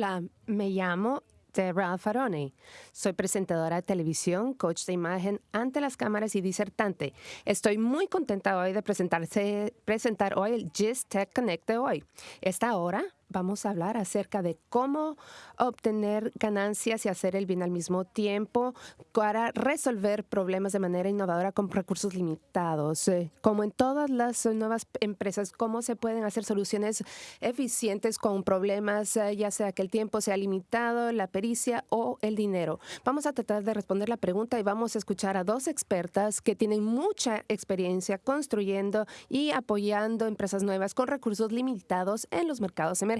Hola, me llamo Debra Alfarone. Soy presentadora de televisión, coach de imagen ante las cámaras y disertante. Estoy muy contenta hoy de presentarse, presentar hoy el GIST Tech Connect de hoy. Esta hora vamos a hablar acerca de cómo obtener ganancias y hacer el bien al mismo tiempo para resolver problemas de manera innovadora con recursos limitados. Eh, como en todas las nuevas empresas, cómo se pueden hacer soluciones eficientes con problemas, eh, ya sea que el tiempo sea limitado, la pericia o el dinero. Vamos a tratar de responder la pregunta y vamos a escuchar a dos expertas que tienen mucha experiencia construyendo y apoyando empresas nuevas con recursos limitados en los mercados emergentes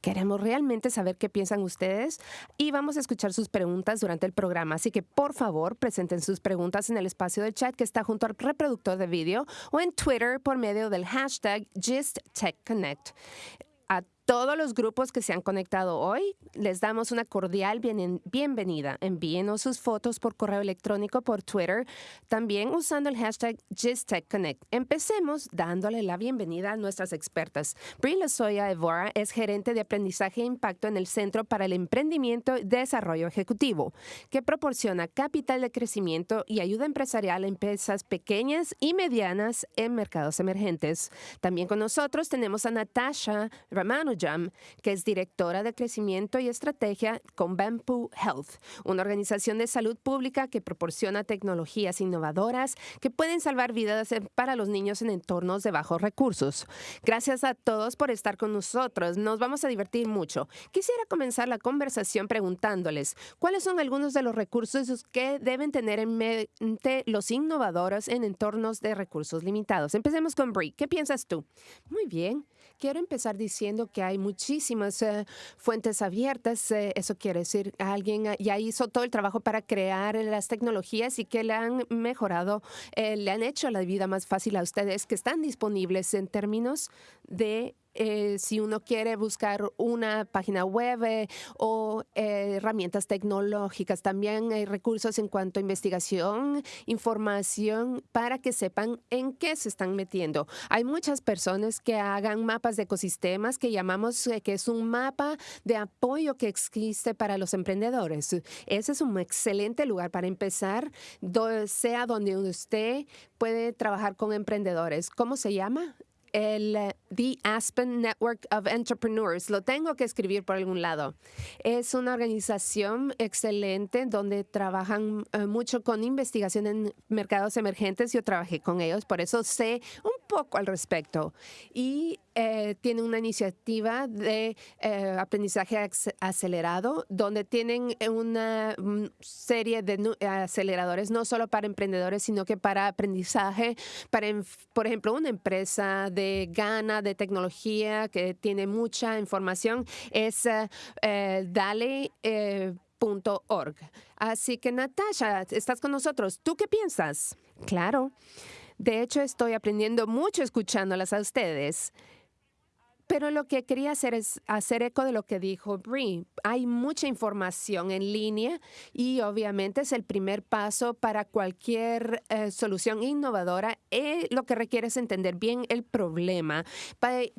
Queremos realmente saber qué piensan ustedes y vamos a escuchar sus preguntas durante el programa. Así que por favor presenten sus preguntas en el espacio de chat que está junto al reproductor de vídeo o en Twitter por medio del hashtag GistTechConnect todos los grupos que se han conectado hoy, les damos una cordial bienvenida. Envíenos sus fotos por correo electrónico, por Twitter, también usando el hashtag GistTechConnect. Empecemos dándole la bienvenida a nuestras expertas. Brie Lozoya Evora es gerente de aprendizaje e impacto en el Centro para el Emprendimiento y Desarrollo Ejecutivo, que proporciona capital de crecimiento y ayuda empresarial a empresas pequeñas y medianas en mercados emergentes. También con nosotros tenemos a Natasha Ramano Jam, que es directora de crecimiento y estrategia con Bamboo Health, una organización de salud pública que proporciona tecnologías innovadoras que pueden salvar vidas para los niños en entornos de bajos recursos. Gracias a todos por estar con nosotros. Nos vamos a divertir mucho. Quisiera comenzar la conversación preguntándoles cuáles son algunos de los recursos que deben tener en mente los innovadores en entornos de recursos limitados. Empecemos con Brie. ¿Qué piensas tú? Muy bien. Quiero empezar diciendo que hay muchísimas eh, fuentes abiertas. Eh, eso quiere decir alguien eh, ya hizo todo el trabajo para crear las tecnologías y que le han mejorado, le han hecho la vida más fácil a ustedes que están disponibles en términos de eh, si uno quiere buscar una página web eh, o eh, herramientas tecnológicas. También hay recursos en cuanto a investigación, información para que sepan en qué se están metiendo. Hay muchas personas que hagan mapas de ecosistemas que llamamos que es un mapa de apoyo que existe para los emprendedores. Ese es un excelente lugar para empezar, sea donde usted puede trabajar con emprendedores. ¿Cómo se llama? El eh, The Aspen Network of Entrepreneurs. Lo tengo que escribir por algún lado. Es una organización excelente donde trabajan eh, mucho con investigación en mercados emergentes. Yo trabajé con ellos, por eso sé un poco al respecto. Y eh, tiene una iniciativa de eh, aprendizaje acelerado, donde tienen una mm, serie de aceleradores, no solo para emprendedores, sino que para aprendizaje, para, por ejemplo, una empresa de Ghana de tecnología que tiene mucha información, es eh, dale.org. Así que Natasha, estás con nosotros. ¿Tú qué piensas? Claro. De hecho, estoy aprendiendo mucho escuchándolas a ustedes. Pero lo que quería hacer es hacer eco de lo que dijo Brie. Hay mucha información en línea y obviamente es el primer paso para cualquier eh, solución innovadora. Eh, lo que requiere es entender bien el problema.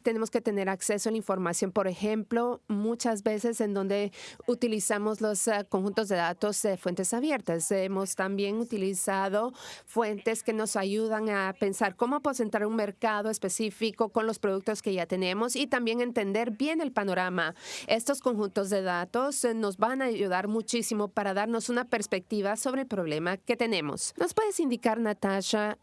tenemos que tener acceso a la información, por ejemplo, muchas veces en donde utilizamos los eh, conjuntos de datos de fuentes abiertas. Hemos también utilizado fuentes que nos ayudan a pensar cómo aposentar un mercado específico con los productos que ya tenemos y también entender bien el panorama. Estos conjuntos de datos eh, nos van a ayudar muchísimo para darnos una perspectiva sobre el problema que tenemos. ¿Nos puedes indicar, Natasha,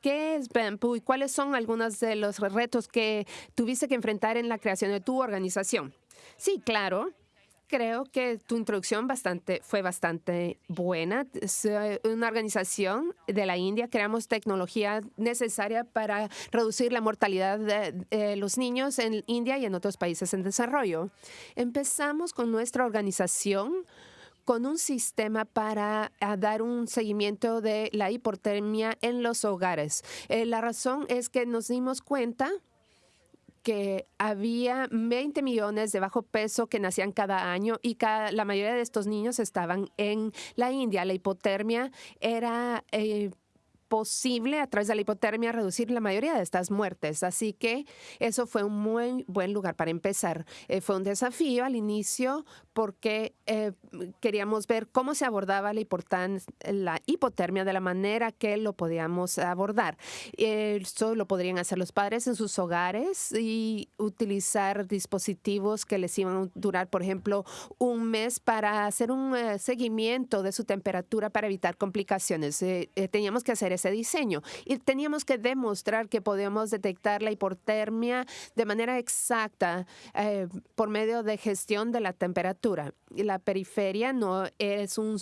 ¿Qué es Bamboo y cuáles son algunos de los retos que tuviste que enfrentar en la creación de tu organización? Sí, claro creo que tu introducción bastante, fue bastante buena. Es eh, una organización de la India. Creamos tecnología necesaria para reducir la mortalidad de, los niños en India y en otros países en desarrollo. Empezamos con nuestra organización con un sistema para dar un seguimiento de la hipotermia en los hogares. Eh, la razón es que nos dimos cuenta que había 20 millones de bajo peso que nacían cada año y la mayoría de estos niños estaban en la India. La hipotermia era... Eh, posible a través de la hipotermia reducir la mayoría de estas muertes. Así que eso fue un muy buen lugar para empezar. Eh, fue un desafío al inicio porque eh, queríamos ver cómo se abordaba la, la hipotermia de la manera que lo podíamos abordar. Eso lo podrían hacer los padres en sus hogares y utilizar dispositivos que les iban a durar, por ejemplo, un mes para hacer un eh, seguimiento de su temperatura para evitar complicaciones. Eh, teníamos que hacer ese diseño. Y teníamos que demostrar que podíamos detectar la hipotermia de manera exacta por medio de gestión de la temperatura. La periferia no es un,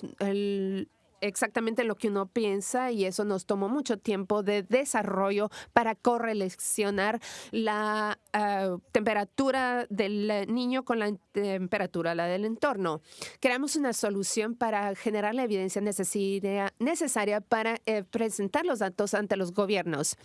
exactamente lo que uno piensa y eso nos tomó mucho tiempo de desarrollo para correlacionar la ah, temperatura del niño con la temperatura la del entorno. Creamos una solución para generar la evidencia necesaria para eh, presentar los datos ante los gobiernos.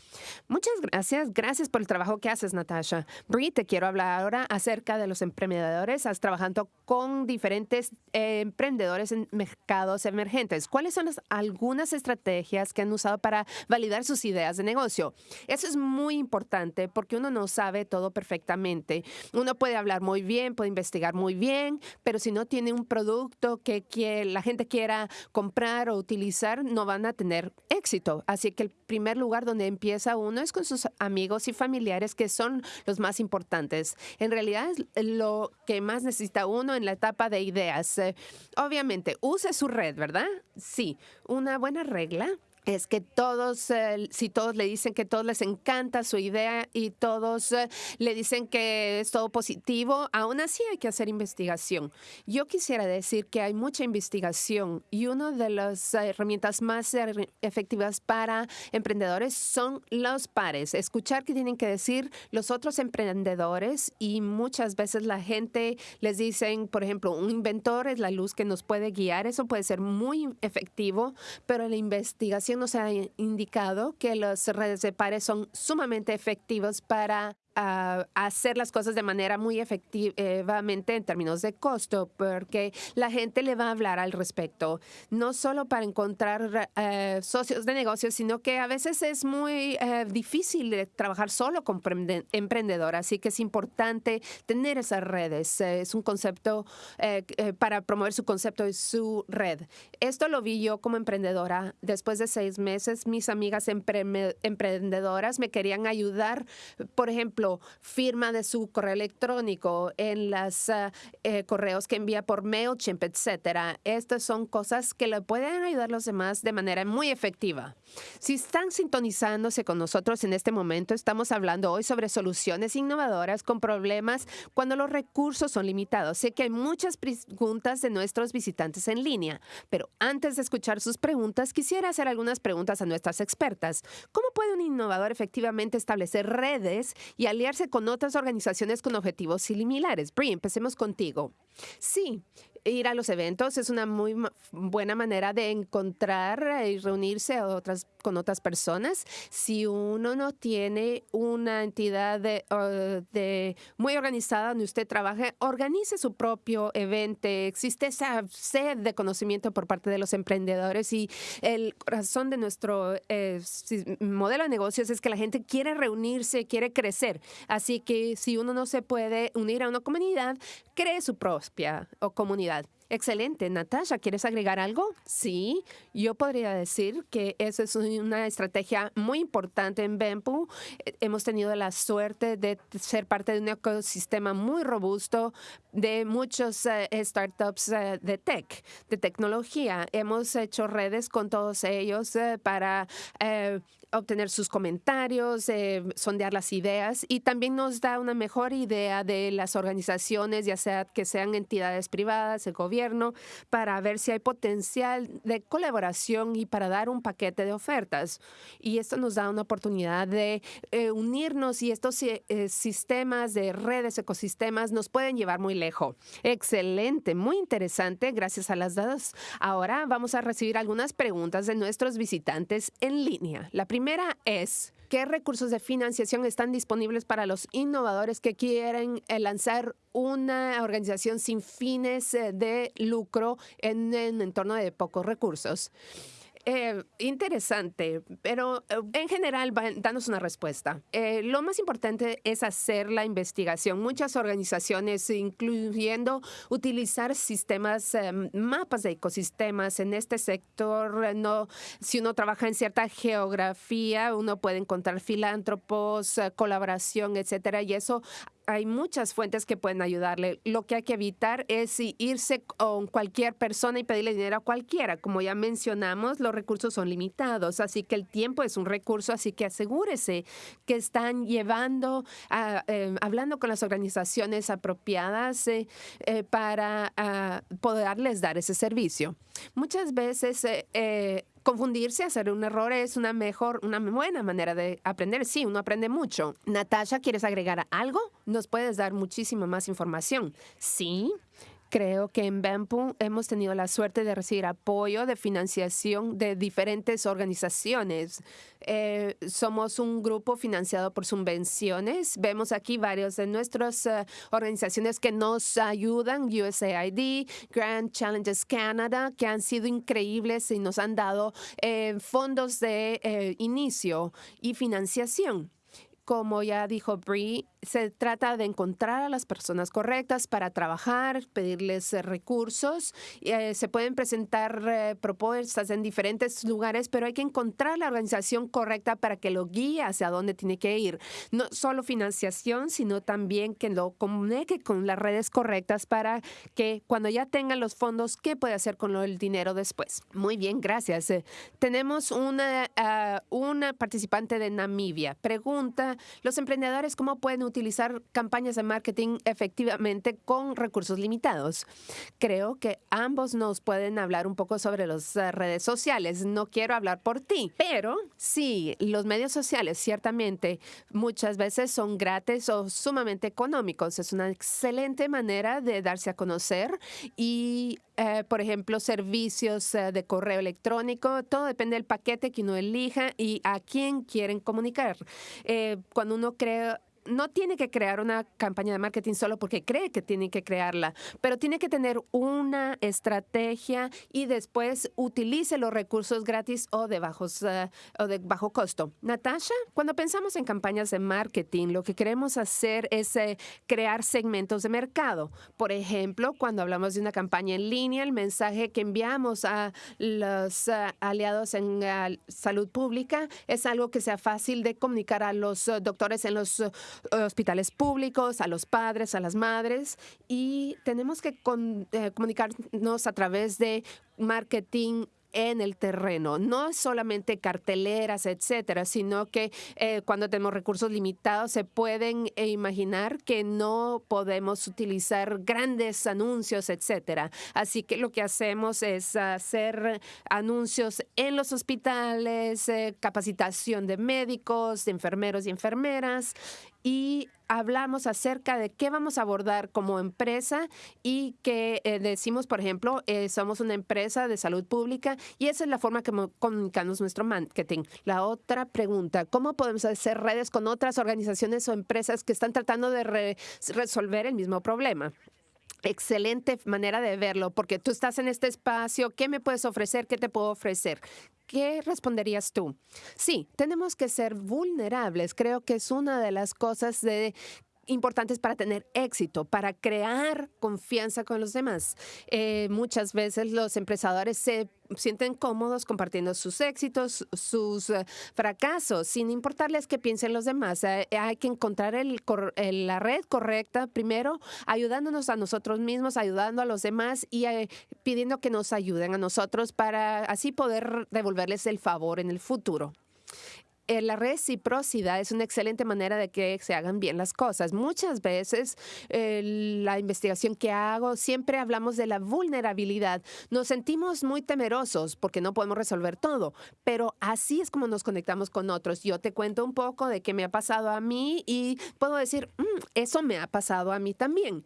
Muchas gracias. Gracias por el trabajo que haces, Natasha. Brie, te quiero hablar ahora acerca de los emprendedores. Estás trabajando con diferentes eh, emprendedores en mercados emergentes. ¿Cuál ¿Cuáles son algunas estrategias que han usado para validar sus ideas de negocio? Eso es muy importante porque uno no sabe todo perfectamente. Uno puede hablar muy bien, puede investigar muy bien, pero si no tiene un producto que, la gente quiera comprar o utilizar, no van a tener éxito. Así que el primer lugar donde empieza uno es con sus amigos y familiares, que son los más importantes. En realidad es lo que más necesita uno en la etapa de ideas. Eh, obviamente, use su red, ¿verdad? Sí, una buena regla es que todos, eh, si todos le dicen que todos les encanta su idea y todos eh, le dicen que es todo positivo, aún así hay que hacer investigación. Yo quisiera decir que hay mucha investigación y una de las herramientas más efectivas para emprendedores son los pares. Escuchar qué tienen que decir los otros emprendedores y muchas veces la gente les dicen, por ejemplo, un inventor es la luz que nos puede guiar. Eso puede ser muy efectivo, pero la investigación nos ha indicado que las redes de pares son sumamente efectivos para a hacer las cosas de manera muy efectivamente en términos de costo, porque la gente le va a hablar al respecto, no solo para encontrar eh, socios de negocios, sino que a veces es muy eh, difícil trabajar solo con emprendedor, así que es importante tener esas redes. es un concepto eh, para promover su concepto y su red. Esto lo vi yo como emprendedora. Después de seis meses, mis amigas emprendedoras me querían ayudar, por ejemplo, firma de su correo electrónico, en los ah, eh, correos que envía por MailChimp, etcétera. Estas son cosas que le pueden ayudar a los demás de manera muy efectiva. Si están sintonizándose con nosotros en este momento, estamos hablando hoy sobre soluciones innovadoras con problemas cuando los recursos son limitados. Sé que hay muchas preguntas de nuestros visitantes en línea, pero antes de escuchar sus preguntas, quisiera hacer algunas preguntas a nuestras expertas. ¿Cómo puede un innovador efectivamente establecer redes y aliarse con otras organizaciones con objetivos similares? Brie, empecemos contigo. Sí, ir a los eventos es una muy buena manera de encontrar y reunirse otras, con otras personas. Si uno no tiene una entidad muy organizada donde usted trabaje, organice su propio evento. Existe esa sed de conocimiento por parte de los emprendedores y el corazón de nuestro eh, modelo de negocios es que la gente quiere reunirse, quiere crecer. Así que si uno no se puede unir a una comunidad, cree su propia comunidad Excelente. Natasha, ¿quieres agregar algo? Sí, yo podría decir que esa es una estrategia muy importante en Bempu. Eh, hemos tenido la suerte de ser parte de un ecosistema muy robusto de muchos eh, startups eh, de tech, de tecnología. Hemos hecho redes con todos ellos para obtener sus comentarios, eh, sondear las ideas y también nos da una mejor idea de las organizaciones, ya sea que sean entidades privadas, el gobierno, para ver si hay potencial de colaboración y para dar un paquete de ofertas. Y esto nos da una oportunidad de eh, unirnos y estos eh, sistemas de redes, ecosistemas, nos pueden llevar muy lejos. Excelente, muy interesante, gracias a las dadas. Ahora vamos a recibir algunas preguntas de nuestros visitantes en línea. La primera primera es, ¿qué recursos de financiación están disponibles para los innovadores que quieren eh, lanzar una organización sin fines eh, de lucro en un entorno de pocos recursos? Eh, interesante, pero eh, en general, danos una respuesta. Eh, lo más importante es hacer la investigación. Muchas organizaciones, incluyendo utilizar sistemas, mapas de ecosistemas en este sector. No, si uno trabaja en cierta geografía, uno puede encontrar filántropos, colaboración, etcétera, y eso hay muchas fuentes que pueden ayudarle. Lo que hay que evitar es irse con cualquier persona y pedirle dinero a cualquiera. Como ya mencionamos, los recursos son limitados, así que el tiempo es un recurso, así que asegúrese que están llevando, eh, hablando con las organizaciones apropiadas eh, eh, para uh, poderles dar ese servicio. Muchas veces confundirse, hacer un error es una mejor, una buena manera de aprender. Sí, uno aprende mucho. Natasha, ¿quieres agregar algo? Nos puedes dar muchísima más información. Sí. Creo que en BAMPU hemos tenido la suerte de recibir apoyo de financiación de diferentes organizaciones. Eh, somos un grupo financiado por subvenciones. Vemos aquí varios de nuestras eh, organizaciones que nos ayudan, USAID, Grand Challenges Canada, que han sido increíbles y nos han dado eh, fondos de inicio y financiación. Como ya dijo Brie, se trata de encontrar a las personas correctas para trabajar, pedirles eh, recursos. Eh, se pueden presentar eh, propuestas en diferentes lugares, pero hay que encontrar la organización correcta para que lo guíe hacia dónde tiene que ir. No solo financiación, sino también que lo comunique con las redes correctas para que cuando ya tengan los fondos, ¿qué puede hacer con el dinero después? Muy bien, gracias. tenemos una, ah, una participante de Namibia. Pregunta los emprendedores cómo pueden utilizar campañas de marketing efectivamente con recursos limitados. Creo que ambos nos pueden hablar un poco sobre las eh, redes sociales. No quiero hablar por ti, pero sí, los medios sociales ciertamente muchas veces son gratis o sumamente económicos. Es una excelente manera de darse a conocer y eh, por ejemplo, servicios eh, de correo electrónico. Todo depende del paquete que uno elija y a quién quieren comunicar. Cuando uno crea no tiene que crear una campaña de marketing solo porque cree que tiene que crearla, pero tiene que tener una estrategia y después utilice los recursos gratis o de, bajos, eh, o de bajo costo. Natasha, cuando pensamos en campañas de marketing, lo que queremos hacer es eh, crear segmentos de mercado. Por ejemplo, cuando hablamos de una campaña en línea, el mensaje que enviamos a los eh, aliados en salud pública es algo que sea fácil de comunicar a los doctores en los hospitales públicos, a los padres, a las madres y tenemos que eh, comunicarnos a través de marketing en el terreno. No solamente carteleras, etcétera, sino que eh, cuando tenemos recursos limitados se pueden eh, imaginar que no podemos utilizar grandes anuncios, etcétera. Así que lo que hacemos es hacer anuncios en los hospitales, capacitación de médicos, de enfermeros y enfermeras y hablamos acerca de qué vamos a abordar como empresa y que eh, decimos, por ejemplo, eh, somos una empresa de salud pública y esa es la forma que comunicamos nuestro marketing. La otra pregunta, ¿cómo podemos hacer redes con otras organizaciones o empresas que están tratando de resolver el mismo problema? Excelente manera de verlo, porque tú estás en este espacio, ¿qué me puedes ofrecer? ¿Qué te puedo ofrecer? ¿Qué responderías tú? Sí, tenemos que ser vulnerables. Creo que es una de las cosas de importantes para tener éxito, para crear confianza con los demás. Eh, muchas veces los empresarios se sienten cómodos compartiendo sus éxitos, sus eh, fracasos, sin importarles qué piensen los demás. Eh, hay que encontrar el, la red correcta primero, ayudándonos a nosotros mismos, ayudando a los demás y pidiendo que nos ayuden a nosotros para así poder devolverles el favor en el futuro. Eh, la reciprocidad es una excelente manera de que se hagan bien las cosas. Muchas veces eh, la investigación que hago siempre hablamos de la vulnerabilidad. Nos sentimos muy temerosos porque no podemos resolver todo, pero así es como nos conectamos con otros. Yo te cuento un poco de qué me ha pasado a mí y puedo decir, mm, eso me ha pasado a mí también.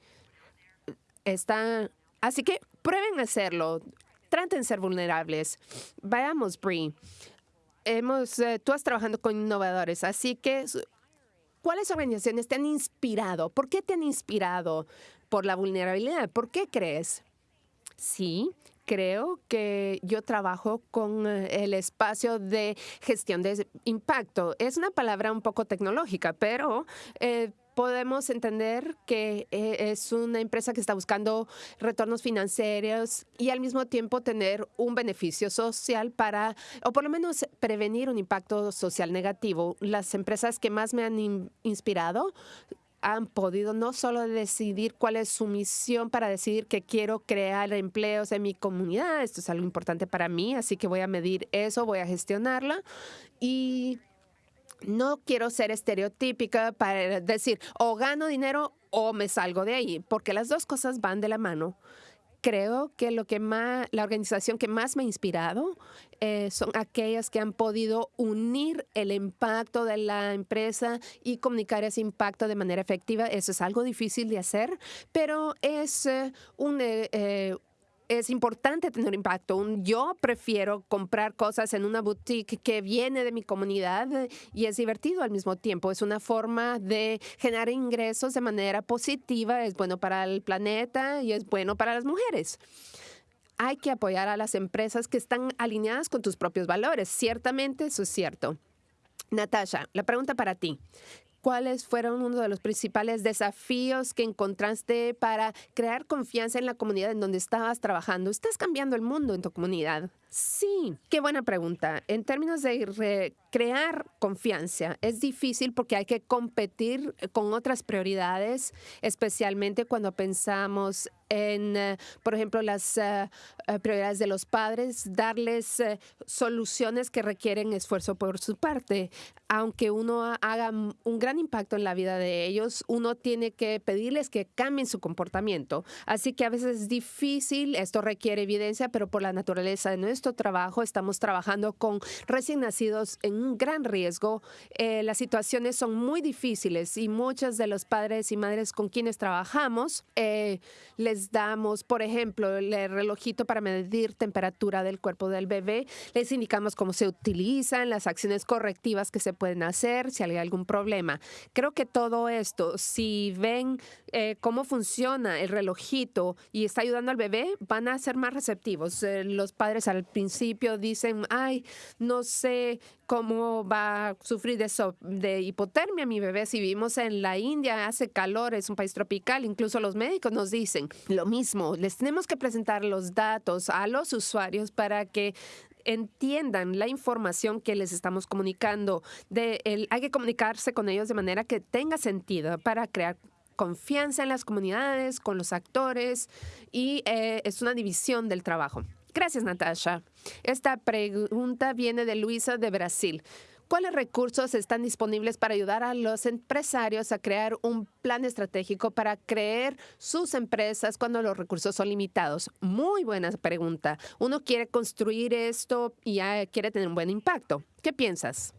Está... Así que prueben hacerlo. Traten ser vulnerables. Vayamos, Brie hemos, eh, tú has trabajando con innovadores, así que ¿cuáles organizaciones te han inspirado? ¿Por qué te han inspirado por la vulnerabilidad? ¿Por qué crees? Sí, creo que yo trabajo con eh, el espacio de gestión de impacto. Es una palabra un poco tecnológica, pero eh, podemos entender que eh, es una empresa que está buscando retornos financieros y al mismo tiempo tener un beneficio social para, o por lo menos prevenir un impacto social negativo. Las empresas que más me han inspirado han podido no solo decidir cuál es su misión para decidir que quiero crear empleos en mi comunidad, esto es algo importante para mí, así que voy a medir eso, voy a gestionarla y no quiero ser estereotípica para decir o gano dinero o me salgo de ahí, porque las dos cosas van de la mano. Creo que lo que más, la organización que más me ha inspirado eh, son aquellas que han podido unir el impacto de la empresa y comunicar ese impacto de manera efectiva. Eso es algo difícil de hacer, pero es eh, un, eh, es importante tener impacto. Yo prefiero comprar cosas en una boutique que viene de mi comunidad eh, y es divertido al mismo tiempo. Es una forma de generar ingresos de manera positiva. Es bueno para el planeta y es bueno para las mujeres hay que apoyar a las empresas que están alineadas con tus propios valores. Ciertamente eso es cierto. Natasha, la pregunta para ti. ¿Cuáles fueron uno de los principales desafíos que encontraste para crear confianza en la comunidad en donde estabas trabajando? ¿Estás cambiando el mundo en tu comunidad? Sí, qué buena pregunta. En términos de crear confianza, es difícil porque hay que competir con otras prioridades, especialmente cuando pensamos en, eh, por ejemplo, las eh, eh, prioridades de los padres, darles soluciones que requieren esfuerzo por su parte. Aunque uno haga un gran impacto en la vida de ellos, uno tiene que pedirles que cambien su comportamiento. Así que a veces es difícil, esto requiere evidencia, pero por la naturaleza de nuestro trabajo estamos trabajando con recién nacidos en un gran riesgo. las situaciones son muy difíciles y muchos de los padres y madres con quienes trabajamos les damos, por ejemplo, el relojito para medir temperatura del cuerpo del bebé. Les indicamos cómo se utilizan, las acciones correctivas que se pueden hacer, si hay algún problema. Creo que todo esto, si ven eh, cómo funciona el relojito y está ayudando al bebé, van a ser más receptivos. Eh, los padres al principio dicen, ay, no sé cómo va a sufrir de, eso, de hipotermia mi bebé. Si vivimos en la India, hace calor, es un país tropical, incluso los médicos nos dicen lo mismo. Les tenemos que presentar los datos a los usuarios para que entiendan la información que les estamos comunicando. De el, hay que comunicarse con ellos de manera que tenga sentido para crear confianza en las comunidades, con los actores y eh, es una división del trabajo. Gracias, Natasha. Esta pregunta viene de Luisa de Brasil. ¿Cuáles recursos están disponibles para ayudar a los empresarios a crear un plan estratégico para crear sus empresas cuando los recursos son limitados? Muy buena pregunta. Uno quiere construir esto y quiere tener un buen impacto. ¿Qué piensas?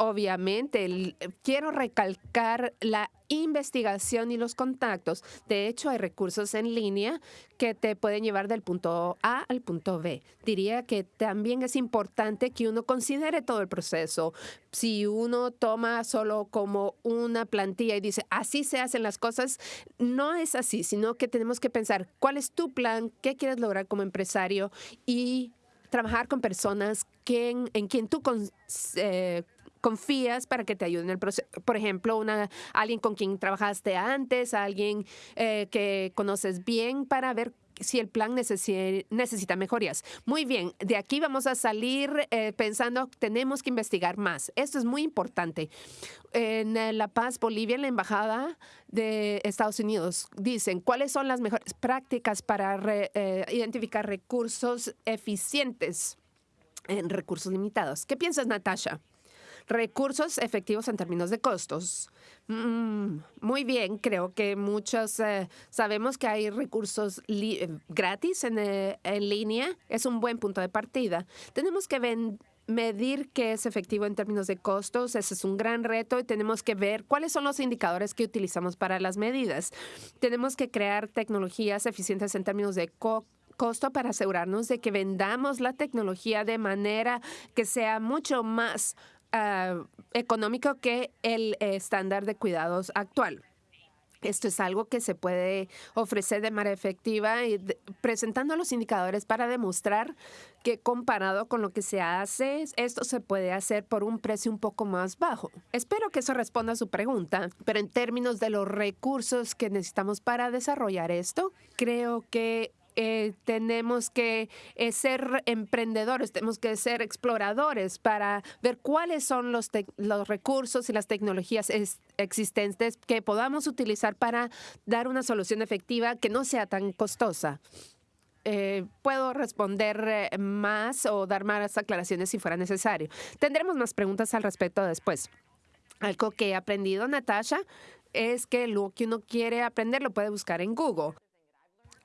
Obviamente, quiero recalcar la investigación y los contactos. De hecho, hay recursos en línea que te pueden llevar del punto A al punto B. Diría que también es importante que uno considere todo el proceso. Si uno toma solo como una plantilla y dice, así se hacen las cosas, no es así, sino que tenemos que pensar cuál es tu plan, qué quieres lograr como empresario y trabajar con personas que en, quien tú eh, confías para que te ayuden en el proceso. Por ejemplo, una, alguien con quien trabajaste antes, alguien eh, que conoces bien para ver si el plan necesita mejorías. Muy bien, de aquí vamos a salir eh, pensando, tenemos que investigar más. Esto es muy importante. En eh, La Paz, Bolivia, en la Embajada de Estados Unidos, dicen cuáles son las mejores prácticas para identificar recursos eficientes en recursos limitados. ¿Qué piensas, Natasha? Recursos efectivos en términos de costos. Mm, muy bien, creo que muchos eh, sabemos que hay recursos eh, gratis eh, en, línea. Es un buen punto de partida. Tenemos que medir qué es efectivo en términos de costos. Ese es un gran reto y tenemos que ver cuáles son los indicadores que utilizamos para las medidas. Tenemos que crear tecnologías eficientes en términos de costo para asegurarnos de que vendamos la tecnología de manera que sea mucho más Ah, económico que el estándar de cuidados actual. Esto es algo que se puede ofrecer de manera efectiva y presentando los indicadores para demostrar que comparado con lo que se hace, esto se puede hacer por un precio un poco más bajo. Espero que eso responda a su pregunta, pero en términos de los recursos que necesitamos para desarrollar esto, creo que eh, tenemos que eh, ser emprendedores, tenemos que ser exploradores para ver cuáles son los, los recursos y las tecnologías existentes que podamos utilizar para dar una solución efectiva que no sea tan costosa. Eh, puedo responder más o dar más aclaraciones si fuera necesario. Tendremos más preguntas al respecto después. Algo que he aprendido, Natasha, es que lo que uno quiere aprender lo puede buscar en Google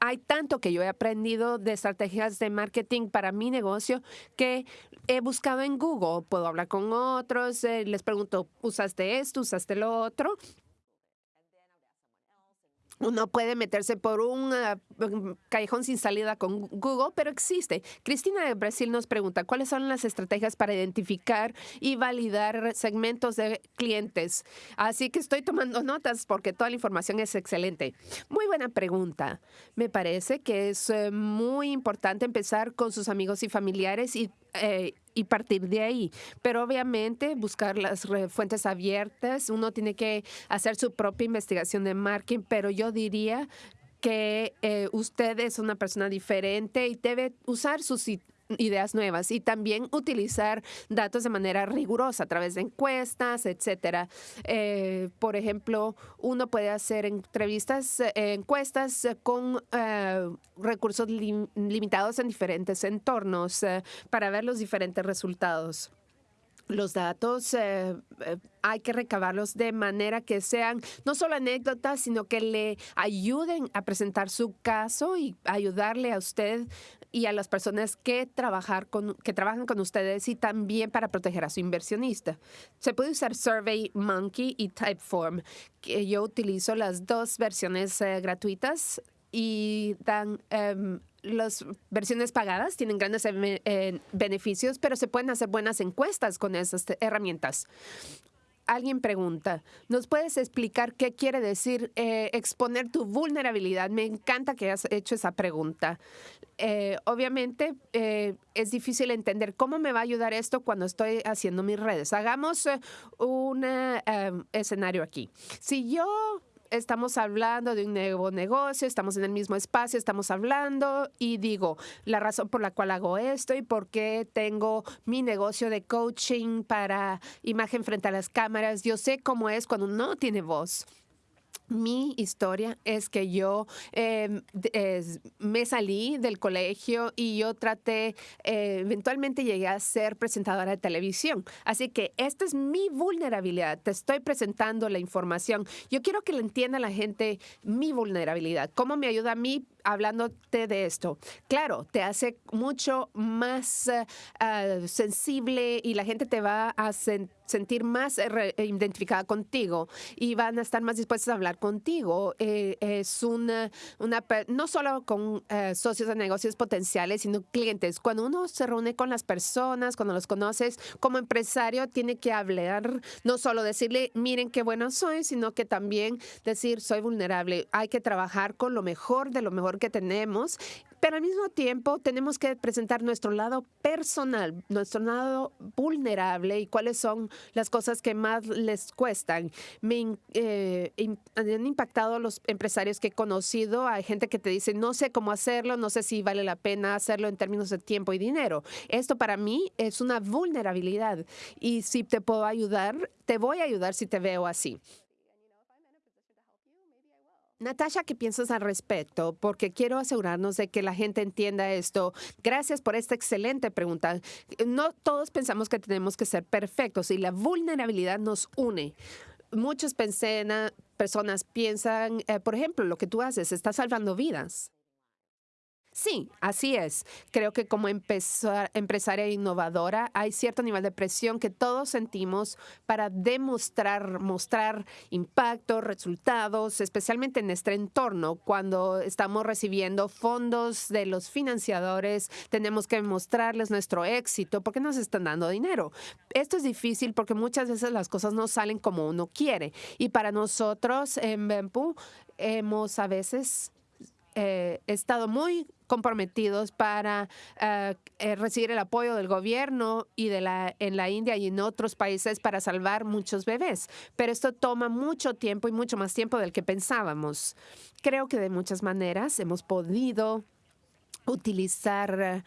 hay tanto que yo he aprendido de estrategias de marketing para mi negocio que he buscado en Google. Puedo hablar con otros, eh, les pregunto, ¿usaste esto? ¿Usaste lo otro? Uno puede meterse por un ah, callejón sin salida con Google, pero existe. Cristina de Brasil nos pregunta, ¿cuáles son las estrategias para identificar y validar segmentos de clientes? Así que estoy tomando notas porque toda la información es excelente. Muy buena pregunta. Me parece que es eh, muy importante empezar con sus amigos y familiares y eh, y partir de ahí. Pero obviamente buscar las fuentes abiertas, uno tiene que hacer su propia investigación de marketing, pero yo diría que eh, usted es una persona diferente y debe usar sus ideas nuevas y también utilizar datos de manera rigurosa a través de encuestas, etcétera. Eh, por ejemplo, uno puede hacer entrevistas, eh, encuestas con eh, recursos limitados en diferentes entornos para ver los diferentes resultados los datos eh, eh, hay que recabarlos de manera que sean no solo anécdotas, sino que le ayuden a presentar su caso y ayudarle a usted y a las personas que, trabajar con, que trabajan con ustedes y también para proteger a su inversionista. Se puede usar Survey Monkey y Typeform. Yo utilizo las dos versiones eh, gratuitas y dan em, las versiones pagadas tienen grandes eh, beneficios, pero se pueden hacer buenas encuestas con esas herramientas. Alguien pregunta, ¿nos puedes explicar qué quiere decir eh, exponer tu vulnerabilidad? Me encanta que hayas hecho esa pregunta. Eh, obviamente es difícil entender cómo me va a ayudar esto cuando estoy haciendo mis redes. Hagamos un em, escenario aquí. Si yo estamos hablando de un nuevo negocio, estamos en el mismo espacio, estamos hablando y digo la razón por la cual hago esto y por qué tengo mi negocio de coaching para imagen frente a las cámaras. Yo sé cómo es cuando no tiene voz. Mi historia es que yo em, me salí del colegio y yo traté, eh, eventualmente llegué a ser presentadora de televisión. Así que esta es mi vulnerabilidad. Te estoy presentando la información. Yo quiero que le entienda la gente mi vulnerabilidad. ¿Cómo me ayuda a mí hablándote de esto. Claro, te hace mucho más eh, ah, sensible y la gente te va a sentir más eh, identificada contigo y van a estar más dispuestos a hablar contigo. Eh, es una, no solo con socios de negocios potenciales, sino clientes. Cuando uno se reúne con las personas, cuando los conoces, como empresario, tiene que hablar, no solo decirle, miren qué bueno soy, sino que también decir, soy vulnerable. Hay que trabajar con lo mejor de lo mejor que tenemos, pero al mismo tiempo tenemos que presentar nuestro lado personal, nuestro lado vulnerable y cuáles son las cosas que más les cuestan. Me eh, han impactado los empresarios que he conocido. Hay gente que te dice, no sé cómo hacerlo, no sé si vale la pena hacerlo en términos de tiempo y dinero. Esto para mí es una vulnerabilidad y si te puedo ayudar, te voy a ayudar si te veo así. Natasha, ¿qué piensas al respecto? Porque quiero asegurarnos de que la gente entienda esto. Gracias por esta excelente pregunta. No todos pensamos que tenemos que ser perfectos y la vulnerabilidad nos une. Muchas personas piensan, eh, por ejemplo, lo que tú haces, está salvando vidas. Sí, así es. Creo que como empresaria innovadora hay cierto nivel de presión que todos sentimos para demostrar, mostrar impacto, resultados, especialmente en este entorno. Cuando estamos recibiendo fondos de los financiadores, tenemos que mostrarles nuestro éxito porque nos están dando dinero. Esto es difícil porque muchas veces las cosas no salen como uno quiere. Y para nosotros en Bempu hemos a veces eh, estado muy comprometidos para eh, eh, recibir el apoyo del gobierno y de la, en la India y en otros países para salvar muchos bebés. Pero esto toma mucho tiempo y mucho más tiempo del que pensábamos. Creo que de muchas maneras hemos podido utilizar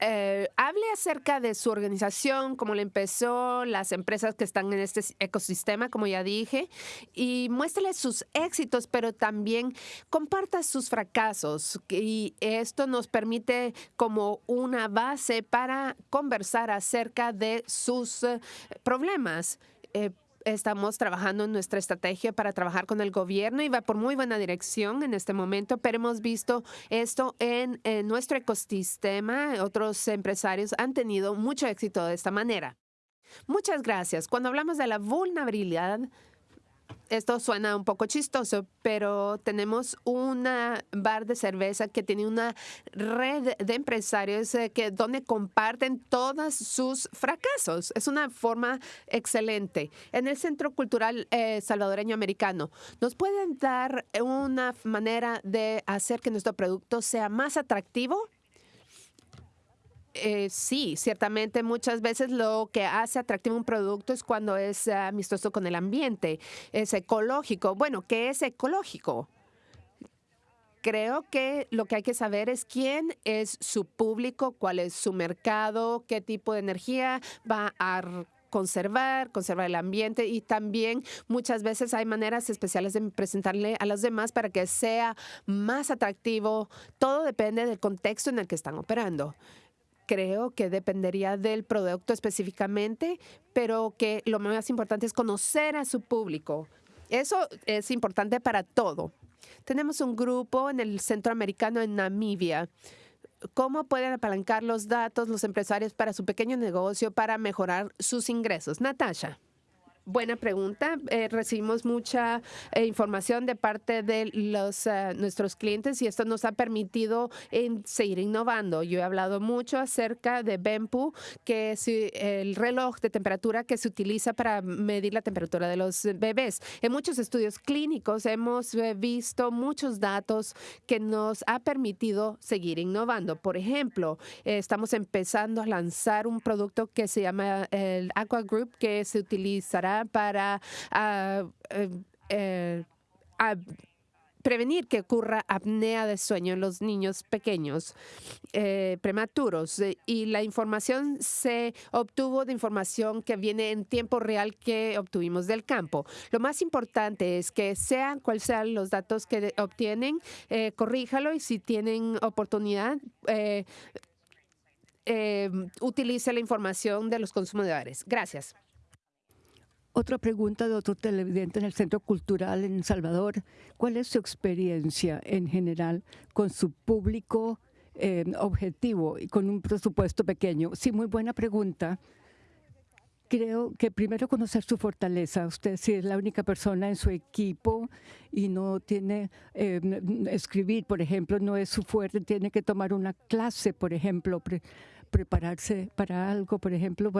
eh, hable acerca de su organización, cómo le empezó, las empresas que están en este ecosistema, como ya dije, y muéstrele sus éxitos, pero también comparta sus fracasos. Y esto nos permite como una base para conversar acerca de sus eh, problemas. Eh, estamos trabajando en nuestra estrategia para trabajar con el gobierno y va por muy buena dirección en este momento, pero hemos visto esto en, nuestro ecosistema. Otros empresarios han tenido mucho éxito de esta manera. Muchas gracias. Cuando hablamos de la vulnerabilidad, esto suena un poco chistoso, pero tenemos una bar de cerveza que tiene una red de empresarios eh, que donde comparten todos sus fracasos. Es una forma excelente. En el Centro Cultural eh, Salvadoreño Americano, ¿nos pueden dar una manera de hacer que nuestro producto sea más atractivo? Eh, sí, ciertamente muchas veces lo que hace atractivo un producto es cuando es amistoso con el ambiente, es ecológico. Bueno, ¿qué es ecológico? Creo que lo que hay que saber es quién es su público, cuál es su mercado, qué tipo de energía va a conservar, conservar el ambiente y también muchas veces hay maneras especiales de presentarle a los demás para que sea más atractivo. Todo depende del contexto en el que están operando creo que dependería del producto específicamente, pero que lo más importante es conocer a su público. Eso es importante para todo. Tenemos un grupo en el Centroamericano en Namibia. ¿Cómo pueden apalancar los datos los empresarios para su pequeño negocio para mejorar sus ingresos? Natasha. Buena pregunta. Eh, recibimos mucha eh, información de parte de los, eh, nuestros clientes y esto nos ha permitido seguir innovando. Yo he hablado mucho acerca de BEMPU, que es el reloj de temperatura que se utiliza para medir la temperatura de los bebés. En muchos estudios clínicos hemos visto muchos datos que nos ha permitido seguir innovando. Por ejemplo, estamos empezando a lanzar un producto que se llama el Aqua Group, que se utilizará para ah, eh, eh, prevenir que ocurra apnea de sueño en los niños pequeños eh, prematuros. Y la información se obtuvo de información que viene en tiempo real que obtuvimos del campo. Lo más importante es que sean cuáles sean los datos que obtienen, corríjalo y si tienen oportunidad, utilice la información de los consumidores. Gracias. Otra pregunta de otro televidente en el Centro Cultural en Salvador. ¿Cuál es su experiencia en general con su público eh, objetivo y con un presupuesto pequeño? Sí, muy buena pregunta. Creo que primero conocer su fortaleza. Usted si es la única persona en su equipo y no tiene eh, escribir, por ejemplo, no es su fuerte, tiene que tomar una clase, por ejemplo, prepararse para algo, por ejemplo,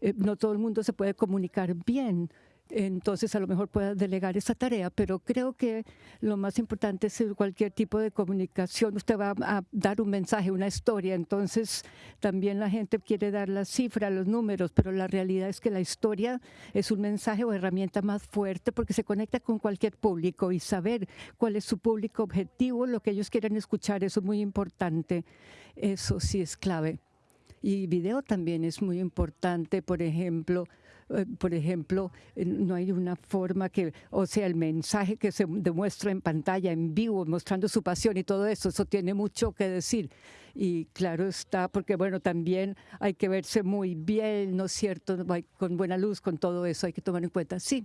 eh, no todo el mundo se puede comunicar bien, entonces a lo mejor pueda delegar esa tarea, pero creo que lo más importante es cualquier tipo de comunicación. Usted va a dar un mensaje, una historia, entonces también la gente quiere dar la cifra, los números, pero la realidad es que la historia es un mensaje o herramienta más fuerte porque se conecta con cualquier público y saber cuál es su público objetivo, lo que ellos quieren escuchar, eso es muy importante. Eso sí es clave. Y video también es muy importante, por ejemplo, eh, por ejemplo, no hay una forma que, o sea, el mensaje que se demuestra en pantalla, en vivo, mostrando su pasión y todo eso, eso tiene mucho que decir. Y claro está, porque bueno, también hay que verse muy bien, ¿no es cierto? Con buena luz, con todo eso, hay que tomar en cuenta. Sí,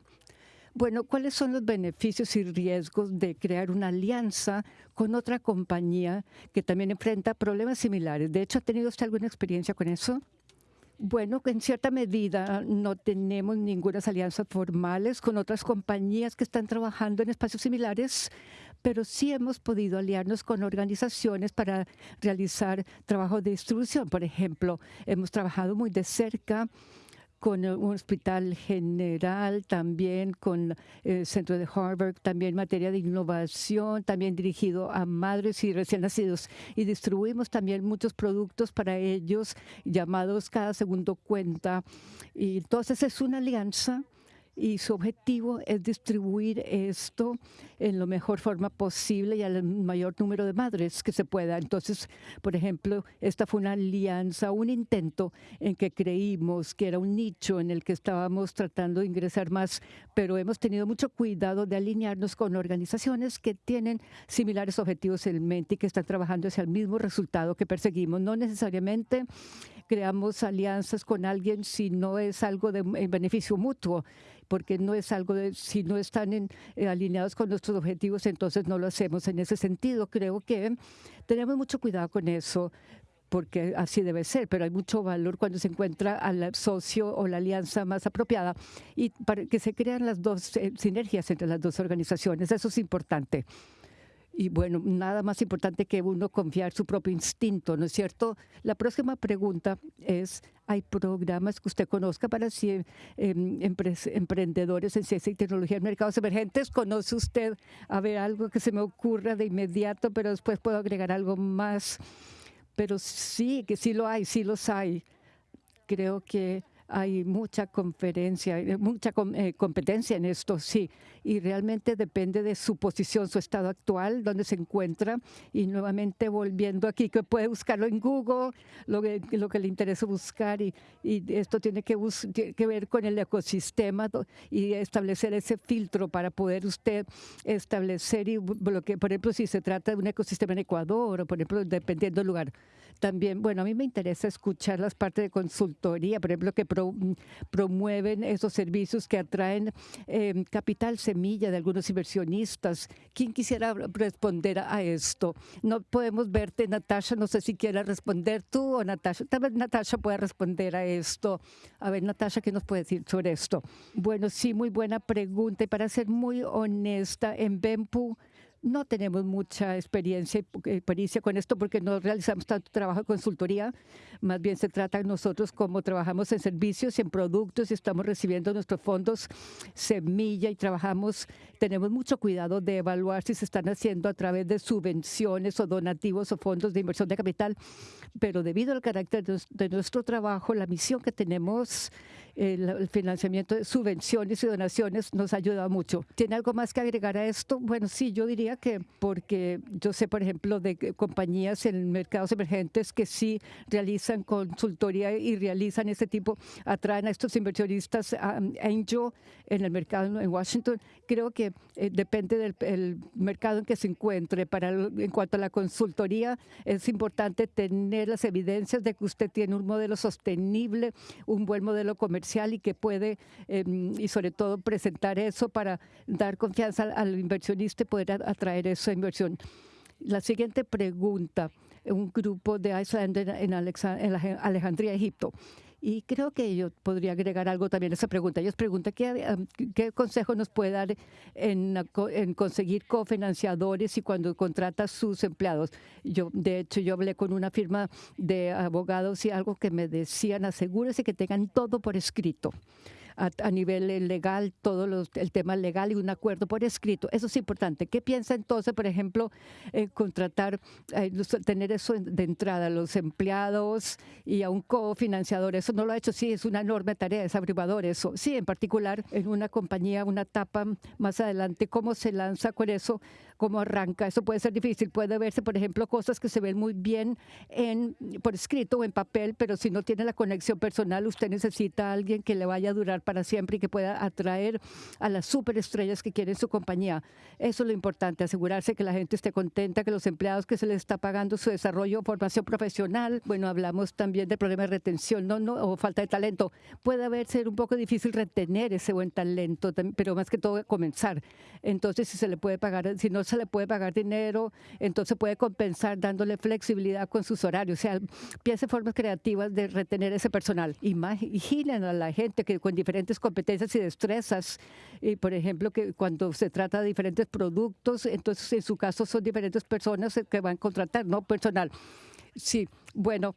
Bueno, ¿cuáles son los beneficios y riesgos de crear una alianza con otra compañía que también enfrenta problemas similares? De hecho, ¿ha tenido usted alguna experiencia con eso? Bueno, en cierta medida no tenemos ninguna alianzas formales con otras compañías que están trabajando en espacios similares, pero sí hemos podido aliarnos con organizaciones para realizar trabajo de distribución. Por ejemplo, hemos trabajado muy de cerca con un hospital general, también con el centro de Harvard, también en materia de innovación, también dirigido a madres y recién nacidos. Y distribuimos también muchos productos para ellos llamados Cada Segundo Cuenta. Y entonces es una alianza y su objetivo es distribuir esto en la mejor forma posible y al mayor número de madres que se pueda. Entonces, por ejemplo, esta fue una alianza, un intento en que creímos que era un nicho en el que estábamos tratando de ingresar más, pero hemos tenido mucho cuidado de alinearnos con organizaciones que tienen similares objetivos en mente y que están trabajando hacia el mismo resultado que perseguimos. No necesariamente creamos alianzas con alguien si no es algo de beneficio mutuo porque no es algo de, si no están eh, alineados con nuestros objetivos, entonces no lo hacemos. En ese sentido, creo que tenemos mucho cuidado con eso porque así debe ser, pero hay mucho valor cuando se encuentra al socio o la alianza más apropiada y para que se crean las dos eh, sinergias entre las dos organizaciones. Eso es importante. Y bueno, nada más importante que uno confiar su propio instinto, ¿no es cierto? La próxima pregunta es, ¿hay programas que usted conozca para em, emprendedores en ciencia y tecnología en mercados emergentes? ¿Conoce usted, a ver, algo que se me ocurra de inmediato, pero después puedo agregar algo más? Pero sí, que sí lo hay, sí los hay. Creo que hay mucha conferencia, mucha eh, competencia en esto, sí, y realmente depende de su posición, su estado actual, donde se encuentra, y nuevamente volviendo aquí, que puede buscarlo en Google, lo que, lo que le interesa buscar, y, esto tiene que, que ver con el ecosistema y establecer ese filtro para poder usted establecer, y lo que, por ejemplo, si se trata de un ecosistema en Ecuador, o por ejemplo, dependiendo del lugar. También, bueno, a mí me interesa escuchar las partes de consultoría, por ejemplo, que promueven esos servicios que atraen em, capital semilla de algunos inversionistas. ¿Quién quisiera responder a esto? No podemos verte, Natasha, no sé si quieras responder tú o Natasha. Tal vez Natasha pueda responder a esto. A ver, Natasha, ¿qué nos puede decir sobre esto? Bueno, sí, muy buena pregunta. Y para ser muy honesta, en Bempu, no tenemos mucha experiencia, experiencia con esto porque no realizamos tanto trabajo de consultoría. Más bien se trata nosotros como trabajamos en servicios en productos y estamos recibiendo nuestros fondos semilla y trabajamos, tenemos mucho cuidado de evaluar si se están haciendo a través de subvenciones o donativos o fondos de inversión de capital. Pero debido al carácter de nuestro trabajo, la misión que tenemos el, financiamiento de subvenciones y donaciones nos ayuda mucho. ¿Tiene algo más que agregar a esto? Bueno, sí, yo diría que porque yo sé, por ejemplo, de compañías en mercados emergentes que sí realizan consultoría y realizan ese tipo, atraen a estos inversionistas a Angel en el mercado en Washington. Creo que eh, depende del mercado en que se encuentre. Para en cuanto a la consultoría, es importante tener las evidencias de que usted tiene un modelo sostenible, un buen modelo comercial y que puede, em, y sobre todo, presentar eso para dar confianza al, inversionista y poder atraer esa inversión. La siguiente pregunta, un grupo de Iceland en, Alejandría, Egipto. Y creo que yo podría agregar algo también a esa pregunta. Ellos preguntan qué, em, qué consejo nos puede dar en, en, conseguir cofinanciadores y cuando contrata sus empleados. Yo, de hecho, yo hablé con una firma de abogados y algo que me decían, asegúrese que tengan todo por escrito a, nivel eh, legal, todo el tema legal y un acuerdo por escrito. Eso es importante. ¿Qué piensa entonces, por ejemplo, eh, contratar, eh, tener eso de entrada, los empleados y a un cofinanciador? Eso no lo ha hecho, sí, es una enorme tarea, es abrumador eso. Sí, en particular en una compañía, una etapa más adelante, ¿cómo se lanza con eso? Cómo arranca. Eso puede ser difícil. Puede verse, por ejemplo, cosas que se ven muy bien en, por escrito o en papel, pero si no tiene la conexión personal, usted necesita a alguien que le vaya a durar para siempre y que pueda atraer a las superestrellas que quieren su compañía. Eso es lo importante, asegurarse que la gente esté contenta, que los empleados que se les está pagando su desarrollo formación profesional. Bueno, hablamos también del problema de retención no, no, o falta de talento. Puede haber ser un poco difícil retener ese buen talento, pero más que todo comenzar. Entonces, si se le puede pagar, si no se le puede pagar dinero, entonces puede compensar dándole flexibilidad con sus horarios. O sea, piense formas creativas de retener ese personal. Imaginen a la gente que con diferentes competencias y destrezas, por ejemplo, que cuando se trata de diferentes productos, entonces en su caso son diferentes personas que van a contratar, no personal. Sí, bueno,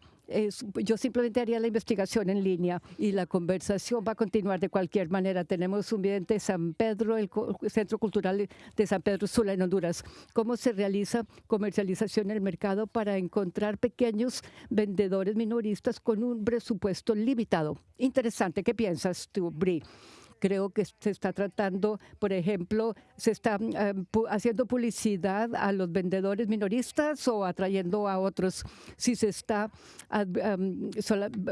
yo simplemente haría la investigación en línea y la conversación va a continuar de cualquier manera. Tenemos un vidente de San Pedro, el Centro Cultural de San Pedro Sula en Honduras. ¿Cómo se realiza comercialización en el mercado para encontrar pequeños vendedores minoristas con un presupuesto limitado? Interesante. ¿Qué piensas tú, Bri? Creo que se está tratando, por ejemplo, se está eh, haciendo publicidad a los vendedores minoristas o atrayendo a otros. Si se está,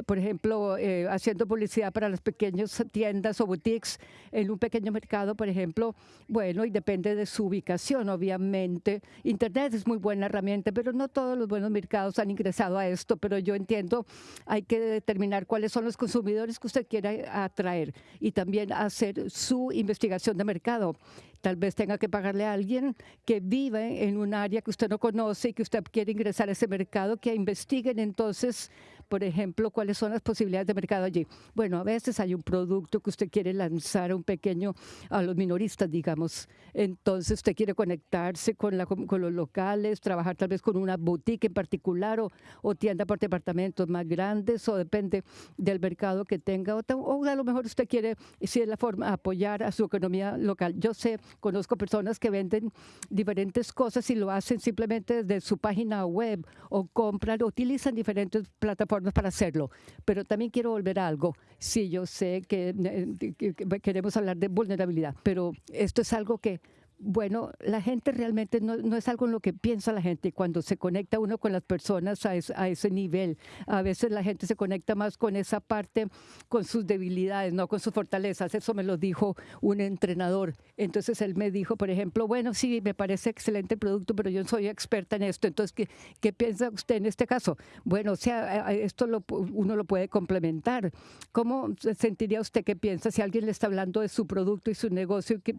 por ejemplo, eh, haciendo publicidad para las pequeñas tiendas o boutiques en un pequeño mercado, por ejemplo, bueno, y depende de su ubicación, obviamente. Internet es muy buena herramienta, pero no todos los buenos mercados han ingresado a esto, pero yo entiendo, hay que determinar cuáles son los consumidores que usted quiere atraer y también hacer su investigación de mercado. Tal vez tenga que pagarle a alguien que vive en un área que usted no conoce y que usted quiere ingresar a ese mercado, que investiguen entonces por ejemplo, cuáles son las posibilidades de mercado allí. Bueno, a veces hay un producto que usted quiere lanzar a un pequeño, a los minoristas, digamos. Entonces usted quiere conectarse con, la, con los locales, trabajar tal vez con una boutique en particular o, o tienda por departamentos más grandes o depende del mercado que tenga. O, o a lo mejor usted quiere, si es la forma, apoyar a su economía local. Yo sé, conozco personas que venden diferentes cosas y lo hacen simplemente desde su página web o compran, utilizan diferentes plataformas para hacerlo. Pero también quiero volver a algo. Sí, yo sé que eh, queremos hablar de vulnerabilidad, pero esto es algo que bueno, la gente realmente no, es algo en lo que piensa la gente cuando se conecta uno con las personas a, ese nivel. A veces la gente se conecta más con esa parte, con sus debilidades, no con sus fortalezas. Eso me lo dijo un entrenador. Entonces él me dijo, por ejemplo, bueno, sí, me parece excelente el producto, pero yo soy experta en esto. Entonces, ¿qué, qué piensa usted en este caso? Bueno, o sea, esto lo, uno lo puede complementar. ¿Cómo sentiría usted que piensa si alguien le está hablando de su producto y su negocio y que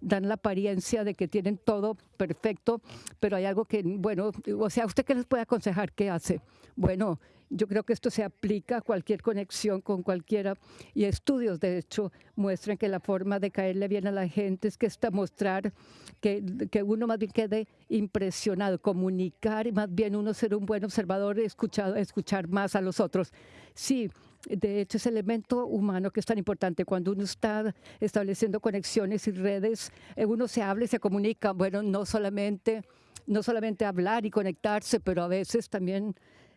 dan la apariencia de que tienen todo perfecto, pero hay algo que, bueno, o sea, ¿usted qué les puede aconsejar? ¿Qué hace? Bueno, yo creo que esto se aplica a cualquier conexión con cualquiera y estudios, de hecho, muestran que la forma de caerle bien a la gente es que está mostrar que, que uno más bien quede impresionado, comunicar y más bien uno ser un buen observador, escuchado, escuchar más a los otros. Sí, de hecho, ese elemento humano que es tan importante cuando uno está estableciendo conexiones y redes, eh, uno se habla y se comunica. Bueno, no solamente, no solamente hablar y conectarse, pero a veces también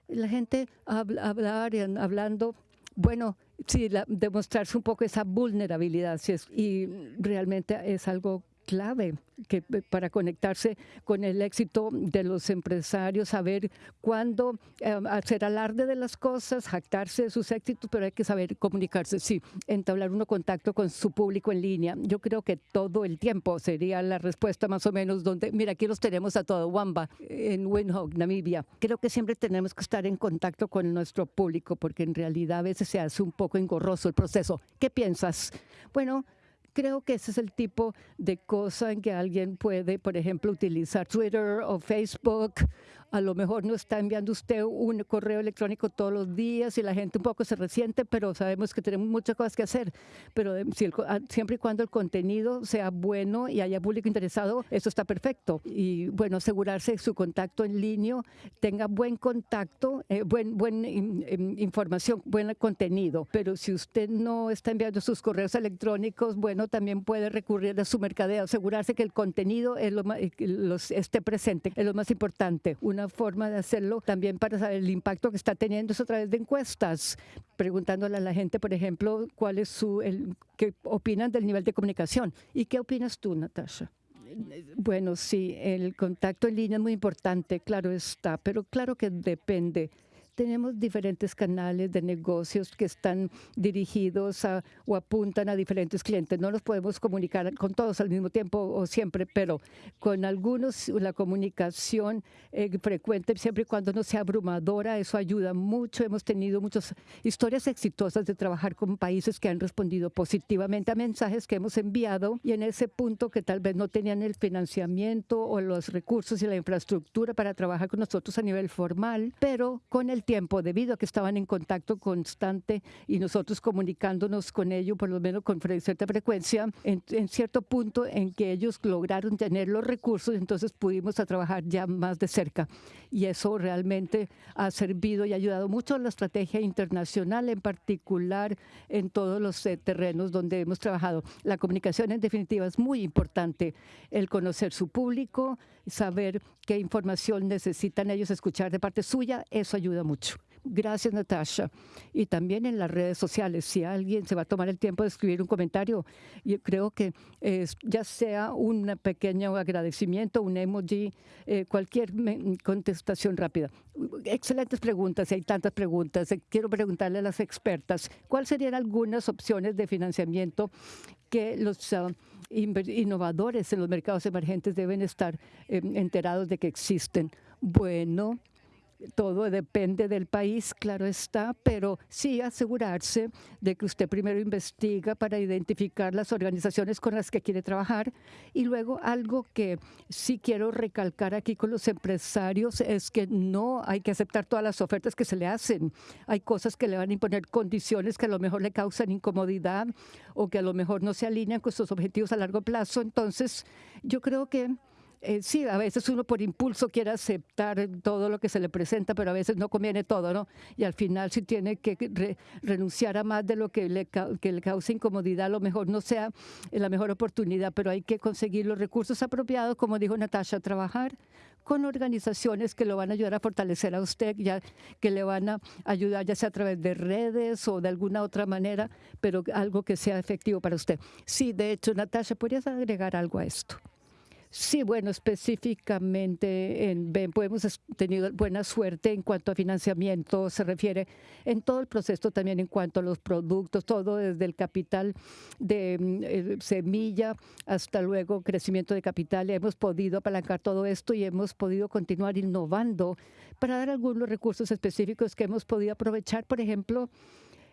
la gente habla, hablar y hablando. Bueno, sí, demostrarse un poco esa vulnerabilidad y realmente es algo clave que, eh, para conectarse con el éxito de los empresarios, saber cuándo em, hacer alarde de las cosas, jactarse de sus éxitos, pero hay que saber comunicarse, sí, entablar uno contacto con su público en línea. Yo creo que todo el tiempo sería la respuesta más o menos donde, mira, aquí los tenemos a todo, Wamba, en Windhoek, Namibia. Creo que siempre tenemos que estar en contacto con nuestro público porque en realidad a veces se hace un poco engorroso el proceso. ¿Qué piensas? Bueno, creo que ese es el tipo de cosa en que alguien puede, por ejemplo, utilizar Twitter o Facebook a lo mejor no está enviando usted un correo electrónico todos los días y la gente un poco se resiente, pero sabemos que tenemos muchas cosas que hacer. Pero eh, ah, siempre y cuando el contenido sea bueno y haya público interesado, eso está perfecto. Y bueno, asegurarse que su contacto en línea tenga buen contacto, eh, buen, buen información, buen contenido. Pero si usted no está enviando sus correos electrónicos, bueno, también puede recurrir a su mercadeo, asegurarse que el contenido es lo más, eh, esté presente, es lo más importante forma de hacerlo también para saber el impacto que está teniendo eso a través de encuestas, preguntándole a la gente, por ejemplo, cuál es su, el, qué opinan del nivel de comunicación. ¿Y qué opinas tú, Natasha? Bueno, sí, el contacto en línea es muy importante, claro está, pero claro que depende tenemos diferentes canales de negocios que están dirigidos a, o apuntan a diferentes clientes. No nos podemos comunicar con todos al mismo tiempo o siempre, pero con algunos la comunicación eh, frecuente, siempre y cuando no sea abrumadora, eso ayuda mucho. Hemos tenido muchas historias exitosas de trabajar con países que han respondido positivamente a mensajes que hemos enviado y en ese punto que tal vez no tenían el financiamiento o los recursos y la infraestructura para trabajar con nosotros a nivel formal, pero con el tiempo, debido a que estaban en contacto constante y nosotros comunicándonos con ellos, por lo menos con cierta frecuencia, en, cierto punto en que ellos lograron tener los recursos, entonces pudimos a trabajar ya más de cerca. Y eso realmente ha servido y ayudado mucho a la estrategia internacional, en particular en todos los eh, terrenos donde hemos trabajado. La comunicación, en definitiva, es muy importante. El conocer su público, saber qué información necesitan ellos escuchar de parte suya, eso ayuda mucho. Gracias, Natasha. Y también en las redes sociales, si alguien se va a tomar el tiempo de escribir un comentario, creo que ya sea un pequeño agradecimiento, un emoji, eh, cualquier contestación rápida. Excelentes preguntas, hay tantas preguntas. Eh, quiero preguntarle a las expertas, ¿cuáles serían algunas opciones de financiamiento que los ah, innovadores en los mercados emergentes deben estar em, enterados de que existen? Bueno, todo depende del país, claro está, pero sí asegurarse de que usted primero investiga para identificar las organizaciones con las que quiere trabajar y luego algo que sí quiero recalcar aquí con los empresarios es que no hay que aceptar todas las ofertas que se le hacen. Hay cosas que le van a imponer condiciones que a lo mejor le causan incomodidad o que a lo mejor no se alinean con sus objetivos a largo plazo. Entonces, yo creo que eh, sí, a veces uno por impulso quiere aceptar todo lo que se le presenta, pero a veces no conviene todo, ¿no? Y al final si tiene que renunciar a más de lo que le, que le causa incomodidad, a lo mejor no sea la mejor oportunidad, pero hay que conseguir los recursos apropiados, como dijo Natasha, trabajar con organizaciones que lo van a ayudar a fortalecer a usted, ya que le van a ayudar ya sea a través de redes o de alguna otra manera, pero algo que sea efectivo para usted. Sí, de hecho, Natasha, ¿podrías agregar algo a esto? Sí, bueno, específicamente en BEN pues hemos tenido buena suerte en cuanto a financiamiento se refiere, en todo el proceso también en cuanto a los productos, todo desde el capital de mm, eh, semilla hasta luego crecimiento de capital. Hemos podido apalancar todo esto y hemos podido continuar innovando para dar algunos recursos específicos que hemos podido aprovechar, por ejemplo,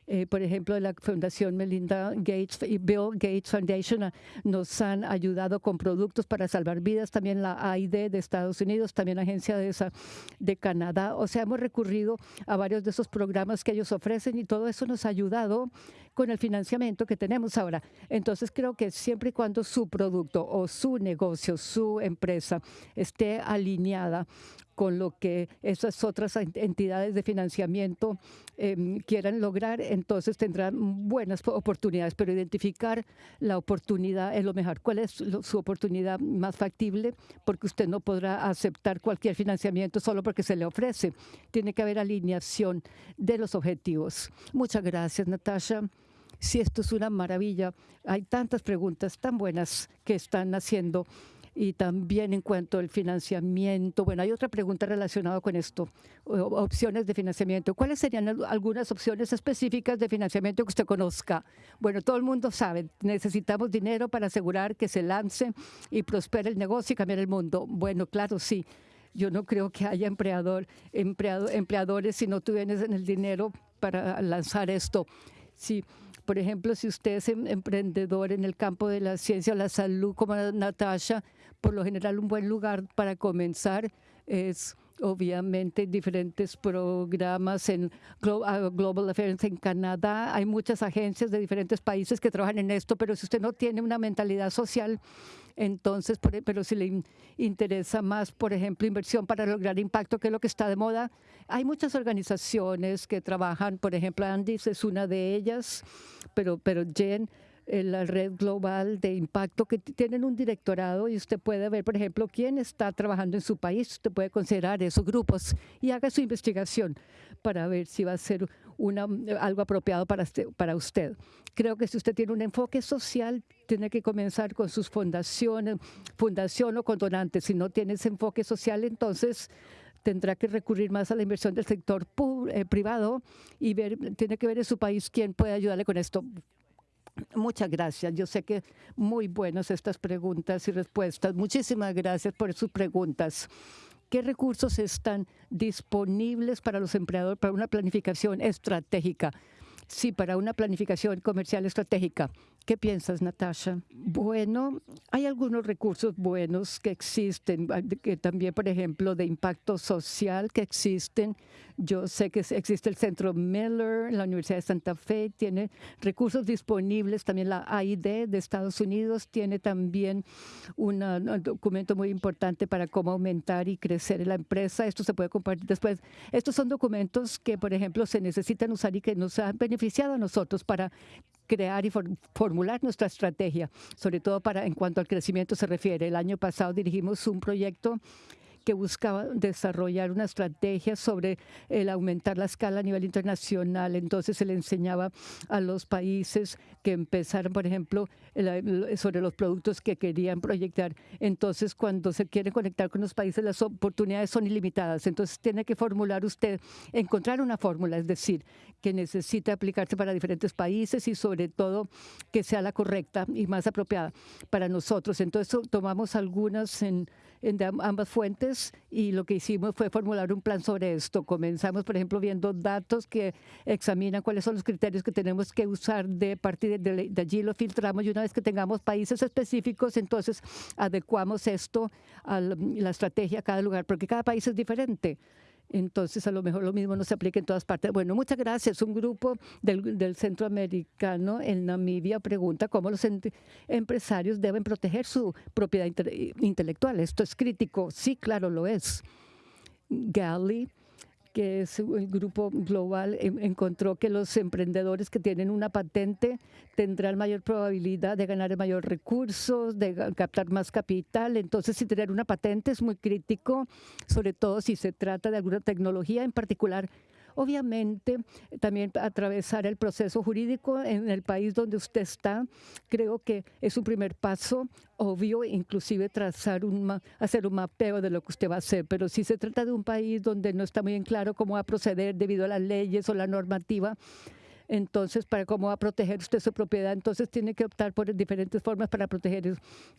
eh, por ejemplo, la Fundación Melinda Gates y Bill Gates Foundation ah, nos han ayudado con productos para salvar vidas, también la AID de Estados Unidos, también la Agencia de, esa, de Canadá. O sea, hemos recurrido a varios de esos programas que ellos ofrecen y todo eso nos ha ayudado con el financiamiento que tenemos ahora. Entonces, creo que siempre y cuando su producto o su negocio, su empresa esté alineada con lo que esas otras entidades de financiamiento em, quieran lograr, entonces tendrán buenas oportunidades, pero identificar la oportunidad es lo mejor. ¿Cuál es su oportunidad más factible? Porque usted no podrá aceptar cualquier financiamiento solo porque se le ofrece. Tiene que haber alineación de los objetivos. Muchas gracias, Natasha. Si esto es una maravilla, hay tantas preguntas tan buenas que están haciendo y también en cuanto al financiamiento. Bueno, hay otra pregunta relacionada con esto, opciones de financiamiento. ¿Cuáles serían algunas opciones específicas de financiamiento que usted conozca? Bueno, todo el mundo sabe, necesitamos dinero para asegurar que se lance y prospere el negocio y cambiar el mundo. Bueno, claro, sí. Yo no creo que haya empleador, empleado, empleadores si no tuvieran el dinero para lanzar esto. Sí. Por ejemplo, si usted es em, emprendedor en el campo de la ciencia o la salud, como Natasha, por lo general un buen lugar para comenzar es obviamente diferentes programas en Global Affairs en Canadá. Hay muchas agencias de diferentes países que trabajan en esto, pero si usted no tiene una mentalidad social, entonces, e, pero si le interesa más, por ejemplo, inversión para lograr impacto, que es lo que está de moda, hay muchas organizaciones que trabajan, por ejemplo, Andis es una de ellas, pero, pero Jen la red global de impacto que tienen un directorado y usted puede ver, por ejemplo, quién está trabajando en su país. Usted puede considerar esos grupos y haga su investigación para ver si va a ser una, algo apropiado para, para usted. Creo que si usted tiene un enfoque social, tiene que comenzar con sus fundaciones, fundación o con donantes. Si no tiene ese enfoque social, entonces tendrá que recurrir más a la inversión del sector eh, privado y ver, tiene que ver en su país quién puede ayudarle con esto. Muchas gracias. Yo sé que muy buenas estas preguntas y respuestas. Muchísimas gracias por sus preguntas. ¿Qué recursos están disponibles para los empleadores para una planificación estratégica? Sí, para una planificación comercial estratégica. ¿Qué piensas, Natasha? Bueno, hay algunos recursos buenos que existen, que también, por ejemplo, de impacto social que existen. Yo sé que existe el Centro Miller, la Universidad de Santa Fe, tiene recursos disponibles. También la AID de Estados Unidos tiene también un documento muy importante para cómo aumentar y crecer la empresa. Esto se puede compartir después. Estos son documentos que, por ejemplo, se necesitan usar y que nos han beneficiado a nosotros para crear y formular nuestra estrategia, sobre todo para en cuanto al crecimiento se refiere. El año pasado dirigimos un proyecto que buscaba desarrollar una estrategia sobre el aumentar la escala a nivel internacional. Entonces se le enseñaba a los países que empezaran, por ejemplo, sobre los productos que querían proyectar. Entonces, cuando se quiere conectar con los países, las oportunidades son ilimitadas. Entonces, tiene que formular usted, encontrar una fórmula, es decir, que necesite aplicarse para diferentes países y sobre todo que sea la correcta y más apropiada para nosotros. Entonces, tomamos algunas en en ambas fuentes y lo que hicimos fue formular un plan sobre esto. Comenzamos, por ejemplo, viendo datos que examinan cuáles son los criterios que tenemos que usar de partir de, de allí lo filtramos y una vez que tengamos países específicos, entonces adecuamos esto a la estrategia a cada lugar, porque cada país es diferente. Entonces, a lo mejor lo mismo no se aplica en todas partes. Bueno, muchas gracias. Un grupo del, del centroamericano en Namibia pregunta cómo los empresarios deben proteger su propiedad intelectual. Esto es crítico. Sí, claro, lo es. Gali que es un grupo global, encontró que los emprendedores que tienen una patente tendrán mayor probabilidad de ganar mayor recursos, de captar más capital. Entonces, si tener una patente es muy crítico, sobre todo si se trata de alguna tecnología en particular Obviamente, también atravesar el proceso jurídico en el país donde usted está, creo que es un primer paso obvio, inclusive trazar un, hacer un mapeo de lo que usted va a hacer. Pero si se trata de un país donde no está muy en claro cómo va a proceder debido a las leyes o la normativa, entonces, para cómo va a proteger usted su propiedad, entonces tiene que optar por diferentes formas para proteger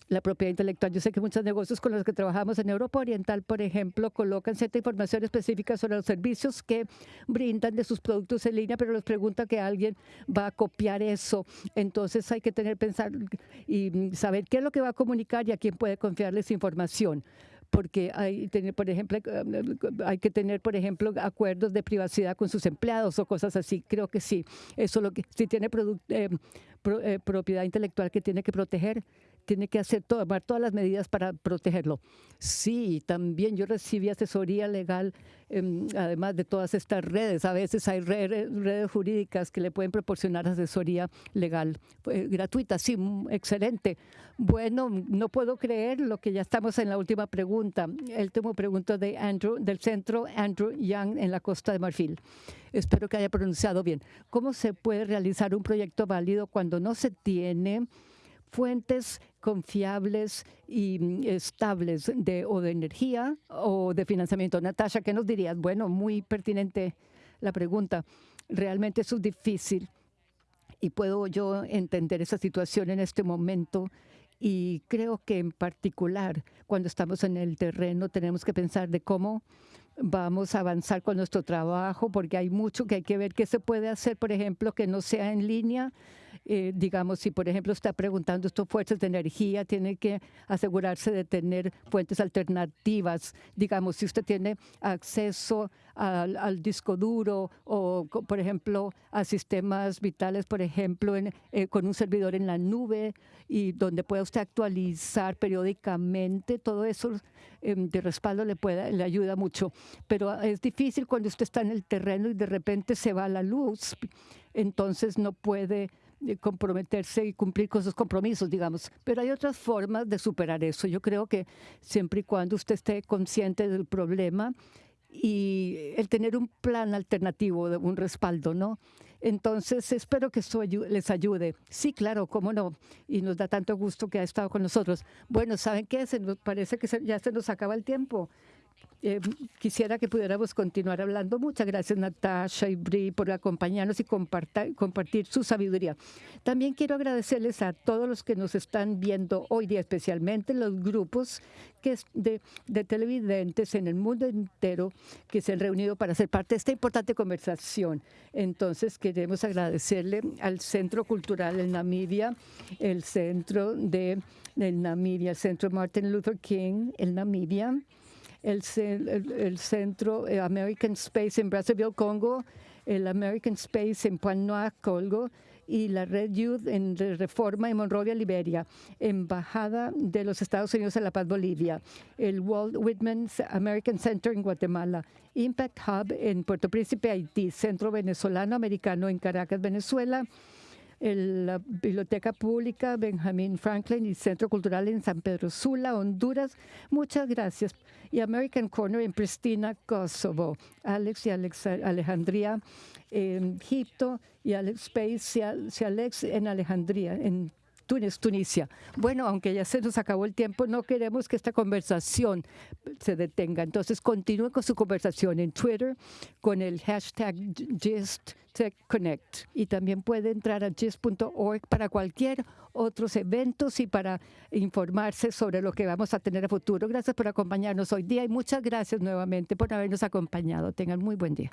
la propiedad intelectual. Yo sé que muchos negocios con los que trabajamos en Europa Oriental, por ejemplo, colocan cierta información específica sobre los servicios que brindan de sus productos en línea, pero les pregunta que alguien va a copiar eso. Entonces hay que tener pensar y saber qué es lo que va a comunicar y a quién puede confiarles información porque hay, por ejemplo, hay que tener, por ejemplo, acuerdos de privacidad con sus empleados o cosas así. Creo que sí. Eso lo que si tiene eh, eh, propiedad intelectual que tiene que proteger, tiene que hacer tomar todas las medidas para protegerlo. Sí, también yo recibí asesoría legal, em, además de todas estas redes. A veces hay redes, jurídicas que le pueden proporcionar asesoría legal eh, gratuita. Sí, mm, excelente. Bueno, no puedo creer lo que ya estamos en la última pregunta. El último pregunta de Andrew, del centro Andrew Young en la Costa de Marfil. Espero que haya pronunciado bien. ¿Cómo se puede realizar un proyecto válido cuando no se tiene fuentes confiables y mm, estables de o de energía o de financiamiento. Natasha, ¿qué nos dirías? Bueno, muy pertinente la pregunta. Realmente eso es difícil y puedo yo entender esa situación en este momento y creo que en particular cuando estamos en el terreno tenemos que pensar de cómo vamos a avanzar con nuestro trabajo porque hay mucho que hay que ver qué se puede hacer, por ejemplo, que no sea en línea eh, digamos, si por ejemplo está preguntando estos fuentes de energía, tiene que asegurarse de tener fuentes alternativas. Digamos, si usted tiene acceso al, disco duro o, por ejemplo, a sistemas vitales, por ejemplo, eh, con un servidor en la nube y donde pueda usted actualizar periódicamente, todo eso em, de respaldo le, pueda, le ayuda mucho. Pero es difícil cuando usted está en el terreno y de repente se va la luz, entonces no puede comprometerse y cumplir con sus compromisos, digamos. Pero hay otras formas de superar eso. Yo creo que siempre y cuando usted esté consciente del problema y el tener un plan alternativo, un respaldo, ¿no? Entonces, espero que esto les ayude. Sí, claro, cómo no. Y nos da tanto gusto que ha estado con nosotros. Bueno, ¿saben qué? Se nos parece que ya se nos acaba el tiempo. Eh, quisiera que pudiéramos continuar hablando. Muchas gracias, Natasha y Bri, por acompañarnos y compartir su sabiduría. También quiero agradecerles a todos los que nos están viendo hoy día, especialmente los grupos que de, de televidentes en el mundo entero que se han reunido para ser parte de esta importante conversación. Entonces, queremos agradecerle al Centro Cultural en Namibia, el Centro de, de Namibia, el Centro Martin Luther King en Namibia el, el, Centro eh, American Space en Brazzaville, Congo, el American Space en Puanoa, Congo, y la Red Youth en Reforma en Monrovia, Liberia, Embajada de los Estados Unidos en La Paz, Bolivia, el Walt Whitman American Center en Guatemala, Impact Hub en Puerto Príncipe, Haití, Centro Venezolano Americano en Caracas, Venezuela, la Biblioteca Pública Benjamin Franklin y Centro Cultural en San Pedro Sula, Honduras. Muchas gracias. Y American Corner en Pristina, Kosovo. Alex y Alex, Alejandría en Egipto y Alex Space y Alex en Alejandría, en Túnez, Tunisia. Bueno, aunque ya se nos acabó el tiempo, no queremos que esta conversación se detenga. Entonces, continúe con su conversación en Twitter con el hashtag GistTechConnect. Y también puede entrar a gist.org para cualquier otros eventos y para informarse sobre lo que vamos a tener a futuro. Gracias por acompañarnos hoy día y muchas gracias nuevamente por habernos acompañado. Tengan muy buen día.